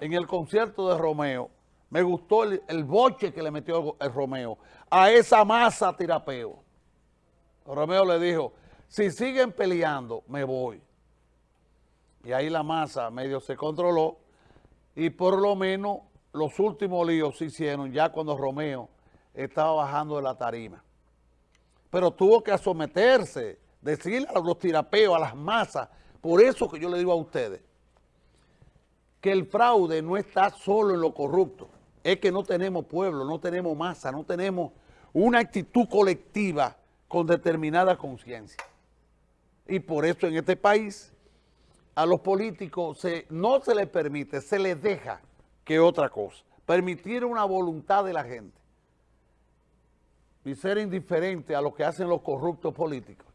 en el concierto de Romeo, me gustó el, boche que le metió el, Romeo a esa masa tirapeo. Romeo le dijo, si siguen peleando, me voy. Y ahí la masa medio se controló y por lo menos los últimos líos se hicieron ya cuando Romeo estaba bajando de la tarima. Pero tuvo que someterse, decirle a los tirapeos, a las masas. Por eso que yo le digo a ustedes, que el fraude no está solo en lo corrupto, es que no tenemos pueblo, no tenemos masa, no tenemos una actitud colectiva con determinada conciencia. Y por eso en este país a los políticos no se les permite, se les deja que otra cosa, permitir una voluntad de la gente y ser indiferente a lo que hacen los corruptos políticos.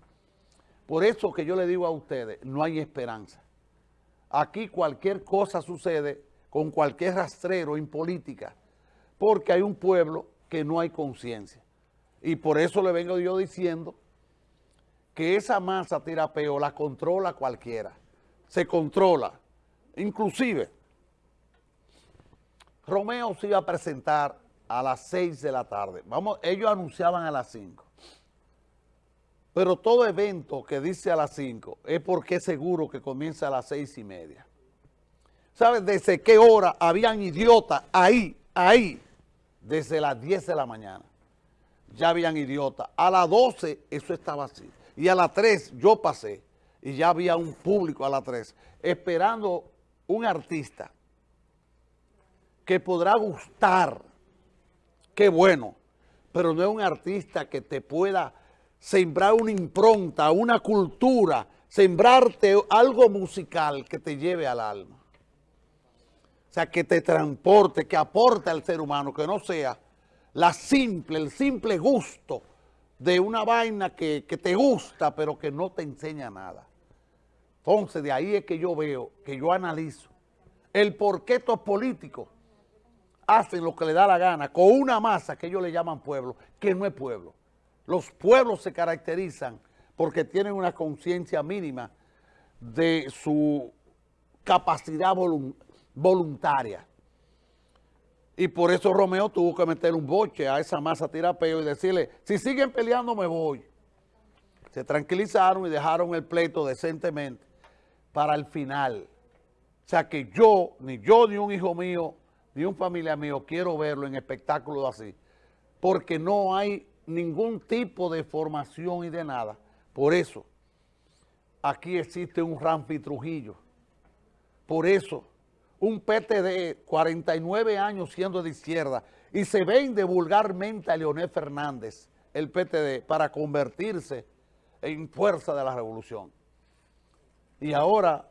Por eso que yo le digo a ustedes, no hay esperanza. Aquí cualquier cosa sucede con cualquier rastrero en política, porque hay un pueblo que no hay conciencia. Y por eso le vengo yo diciendo que esa masa tirapeo la controla cualquiera. Se controla. Inclusive, Romeo se iba a presentar a las 6 de la tarde. Vamos, ellos anunciaban a las 5. Pero todo evento que dice a las 5 es porque es seguro que comienza a las 6 y media. ¿Sabes desde qué hora habían idiotas ahí, ahí? Desde las 10 de la mañana. Ya habían idiotas. A las 12 eso estaba así. Y a las 3 yo pasé y ya había un público a las 3 esperando un artista que podrá gustar. Qué bueno. Pero no es un artista que te pueda sembrar una impronta, una cultura, sembrarte algo musical que te lleve al alma. O sea, que te transporte, que aporte al ser humano, que no sea la simple, el simple gusto de una vaina que, que te gusta, pero que no te enseña nada. Entonces, de ahí es que yo veo, que yo analizo el por qué estos políticos hacen lo que le da la gana con una masa que ellos le llaman pueblo, que no es pueblo. Los pueblos se caracterizan porque tienen una conciencia mínima de su capacidad voluntaria. Y por eso Romeo tuvo que meter un boche a esa masa tirapeo y decirle, si siguen peleando me voy. Se tranquilizaron y dejaron el pleito decentemente para el final. O sea que yo, ni yo, ni un hijo mío, ni un familia mío quiero verlo en espectáculos así. Porque no hay ningún tipo de formación y de nada. Por eso, aquí existe un Ramfi Trujillo. Por eso, un PTD, 49 años siendo de izquierda, y se vende vulgarmente a Leonel Fernández, el PTD, para convertirse en fuerza de la revolución. Y ahora,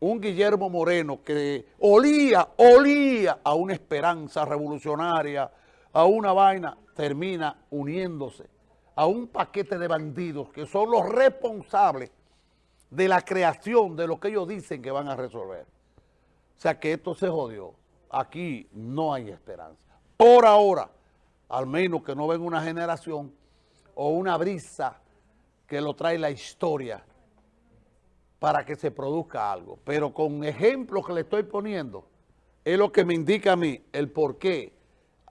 un Guillermo Moreno que olía, olía a una esperanza revolucionaria, a una vaina, termina uniéndose a un paquete de bandidos que son los responsables de la creación de lo que ellos dicen que van a resolver. O sea que esto se jodió. Aquí no hay esperanza. Por ahora, al menos que no venga una generación o una brisa que lo trae la historia para que se produzca algo. Pero con ejemplos que le estoy poniendo, es lo que me indica a mí el por qué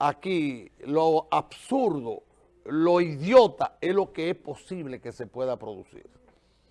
aquí lo absurdo, lo idiota es lo que es posible que se pueda producir.